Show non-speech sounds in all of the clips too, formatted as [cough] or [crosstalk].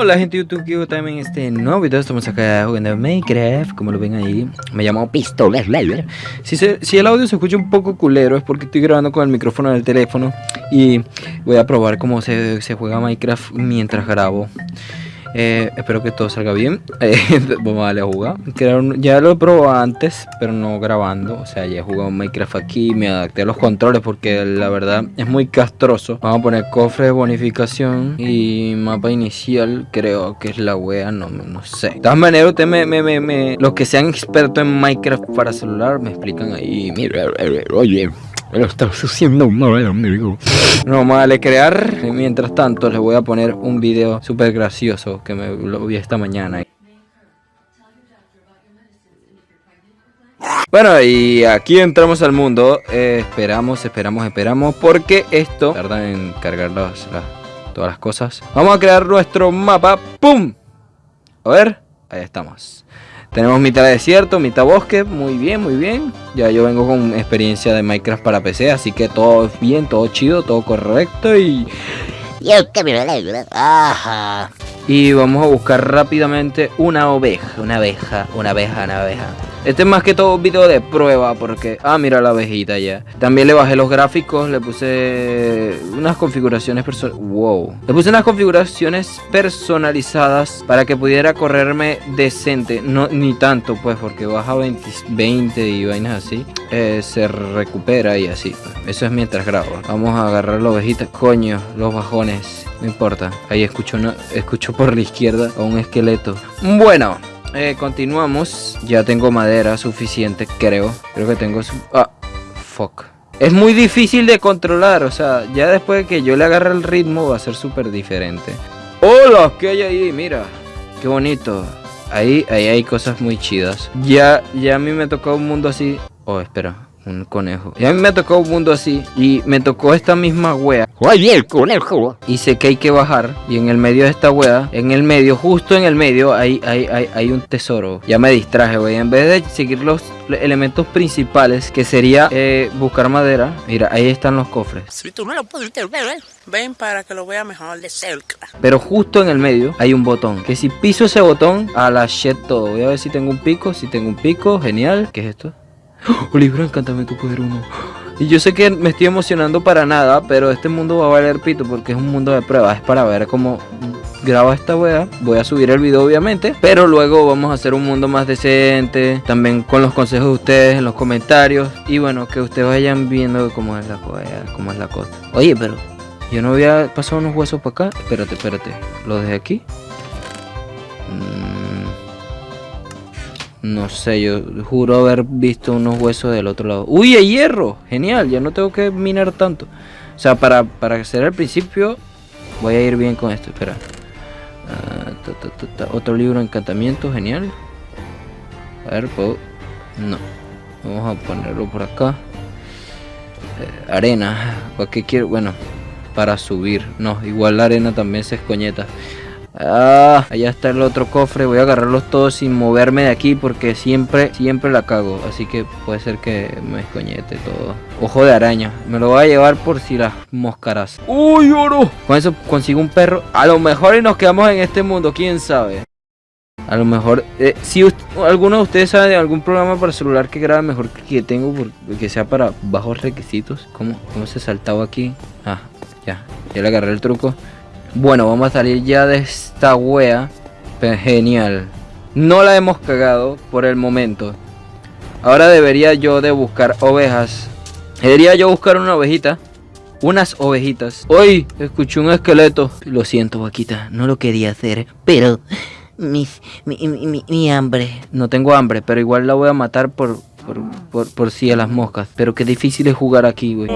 Hola gente de YouTube, que también este nuevo video. Estamos acá jugando Minecraft, como lo ven ahí. Me llamo Pistolas si, si el audio se escucha un poco culero es porque estoy grabando con el micrófono del teléfono Y voy a probar cómo se, se juega Minecraft mientras grabo eh, espero que todo salga bien. [laughs] Eh, vamos a darle a jugar. Ya lo he probado antes, pero no grabando. O sea, ya he jugado Minecraft aquí. Me adapté a los controles porque la verdad es muy castroso. Vamos a poner cofre de bonificación y mapa inicial. Creo que es la wea. No, no sé. De todas maneras, ustedes me, me, me, los que sean expertos en Minecraft para celular me explican ahí. Mira, oye. Lo estás haciendo mal, amigo. No, vale crear. Mientras tanto, les voy a poner un video súper gracioso que me lo vi esta mañana. Bueno, y aquí entramos al mundo. Eh, esperamos, esperamos, esperamos. Porque esto tarda en cargar las, todas las cosas. Vamos a crear nuestro mapa. ¡Pum! A ver, ahí estamos. Tenemos mitad desierto, mitad bosque, muy bien, muy bien. Ya yo vengo con experiencia de Minecraft para PC, así que todo es bien, todo chido, todo correcto y... Ajá. Y vamos a buscar rápidamente una oveja, una abeja, una abeja, una abeja. Este es más que todo un video de prueba porque... Ah, mira la abejita ya. También le bajé los gráficos, le puse unas configuraciones personalizadas. Wow. Le puse unas configuraciones personalizadas para que pudiera correrme decente. No, ni tanto pues porque baja 20, 20 y vainas así. Eh, se recupera y así. Eso es mientras grabo. Vamos a agarrar la ovejita. Coño, los bajones. No importa. Ahí escucho, escucho por la izquierda a un esqueleto. Bueno. Eh, continuamos. Ya tengo madera suficiente, creo. Creo que tengo su... Ah, fuck. Es muy difícil de controlar, o sea, ya después de que yo le agarre el ritmo va a ser súper diferente. ¡Hola! ¿Qué hay ahí? Mira, qué bonito. Ahí, ahí hay cosas muy chidas. Ya, ya a mí me tocó un mundo así. Oh, espera un conejo. Y a mí me tocó un mundo así. Y me tocó esta misma wea. ¡Ay, el conejo! Y sé que hay que bajar. Y en el medio de esta wea, en el medio, justo en el medio, hay, hay, hay, hay un tesoro. Ya me distraje, wey. En vez de seguir los elementos principales, que sería eh, buscar madera. Mira, ahí están los cofres. Si tú no lo puedes ver, ¿eh? ven para que lo vea mejor de cerca. Pero justo en el medio hay un botón. Que si piso ese botón, a la shit todo. Voy a ver si tengo un pico. Si tengo un pico, genial. ¿Qué es esto? Oh, libro encantamiento poder uno. Y yo sé que me estoy emocionando para nada, pero este mundo va a valer pito porque es un mundo de pruebas. Es para ver cómo graba esta wea. Voy a subir el video obviamente, pero luego vamos a hacer un mundo más decente. También con los consejos de ustedes en los comentarios. Y bueno, que ustedes vayan viendo cómo es la cómo es la cosa. Oye, pero yo no había pasado unos huesos para acá. Espérate, espérate. ¿Lo dejé aquí? No sé, yo juro haber visto unos huesos del otro lado. ¡Uy, hay hierro! Genial, ya no tengo que minar tanto. O sea, para, para hacer el principio voy a ir bien con esto. Espera. Ah, otro libro encantamiento, genial. A ver, ¿puedo? No. Vamos a ponerlo por acá. Eh, arena. ¿Para qué quiero? Bueno, para subir. No, igual la arena también se escoñeta. Ah, allá está el otro cofre. Voy a agarrarlos todos sin moverme de aquí porque siempre, siempre la cago. Así que puede ser que me escoñete todo. Ojo de araña. Me lo voy a llevar por si las moscaras. ¡Uy, oro! Con eso consigo un perro. A lo mejor y nos quedamos en este mundo, quién sabe. A lo mejor, eh, si alguno de ustedes sabe de algún programa para celular que grabe mejor que tengo, que sea para bajos requisitos. ¿Cómo, cómo se saltaba aquí? Ah, ya, ya le agarré el truco. Bueno, vamos a salir ya de esta wea. Genial. No la hemos cagado por el momento. Ahora debería yo de buscar ovejas. Debería yo buscar una ovejita. Unas ovejitas. Hoy escuché un esqueleto. Lo siento, vaquita. No lo quería hacer. Pero... Mi, mi, hambre. No tengo hambre, pero igual la voy a matar por, por, por, por si a las moscas. Pero qué difícil es jugar aquí, güey.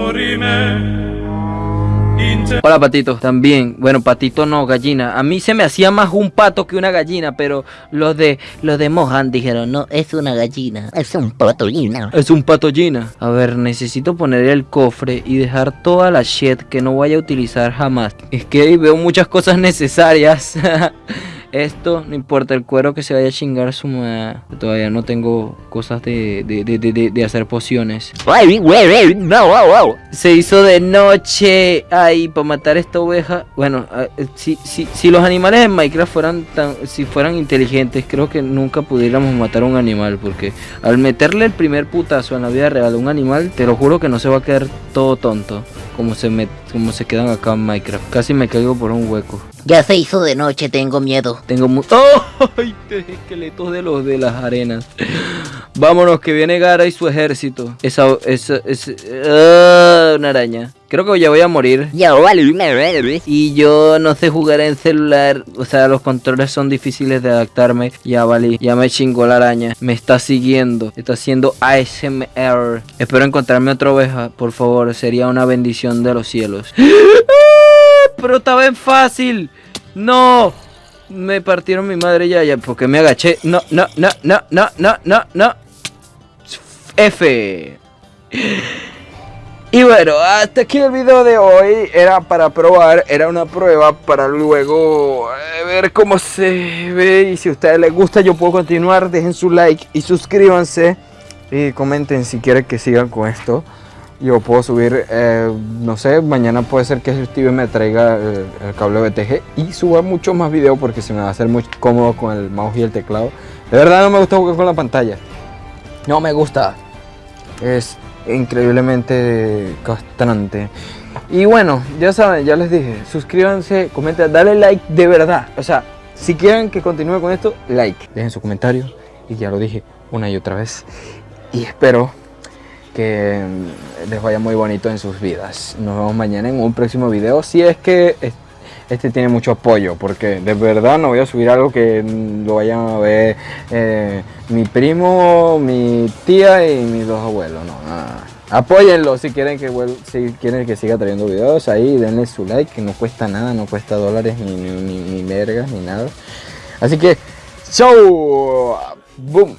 Hola patito, también, bueno patito no, gallina. A mí se me hacía más un pato que una gallina Pero los de los de Mohan dijeron No, es una gallina Es un patollina Es un patollina A ver, necesito poner el cofre y dejar toda la shit que no vaya a utilizar jamás. Es que veo muchas cosas necesarias [laughs] Esto, no importa, el cuero que se vaya a chingar su madre. Todavía no tengo cosas de, de, de, de hacer pociones. Se hizo de noche. Ay, para matar esta oveja. Bueno, ah, eh, si, si, si los animales en Minecraft fueran tan, si fueran inteligentes, creo que nunca pudiéramos matar a un animal. Porque al meterle el primer putazo en la vida real a un animal, te lo juro que no se va a quedar todo tonto. Como se, me, como se quedan acá en Minecraft. Casi me caigo por un hueco. Ya se hizo de noche, tengo miedo. Tengo mu ¡Oh! [laughs] ¡Ay! Esqueletos de los de las arenas. Vámonos, que viene Gara y su ejército. Esa, esa, esa ah, una araña. Creo que ya voy a morir. Y yo no sé jugar en celular. O sea, los controles son difíciles de adaptarme. Ya vale. Ya me chingó la araña. Me está siguiendo. Está haciendo ASMR. Espero encontrarme otra oveja. Por favor. Sería una bendición de los cielos. Pero está bien fácil. No. Me partieron mi madre ya, ya, porque me agaché. No, no, no, no, no, no, no, no. F. Y bueno, hasta aquí el video de hoy. Era para probar, era una prueba para luego eh, ver cómo se ve. Y si a ustedes les gusta, yo puedo continuar. Dejen su like y suscríbanse. Y comenten si quieren que sigan con esto. Yo puedo subir, eh, no sé, mañana puede ser que Steven me traiga el, el cable BTG y suba muchos más videos porque se me va a hacer muy cómodo con el mouse y el teclado. De verdad no me gusta jugar con la pantalla. No me gusta. Es increíblemente castrante. Y bueno, ya saben, ya les dije, suscríbanse, comenten, dale like de verdad. O sea, si quieren que continúe con esto, like. Dejen su comentario y ya lo dije una y otra vez. Y espero que les vaya muy bonito en sus vidas. Nos vemos mañana en un próximo video. Si es que este tiene mucho apoyo, porque de verdad no voy a subir algo que lo vayan a ver eh, mi primo, mi tía y mis dos abuelos. No. Apóyenlo si quieren que si quieren que siga trayendo videos ahí, denle su like, que no cuesta nada, no cuesta dólares ni, ni, ni, ni mergas ni nada. Así que, chau, boom.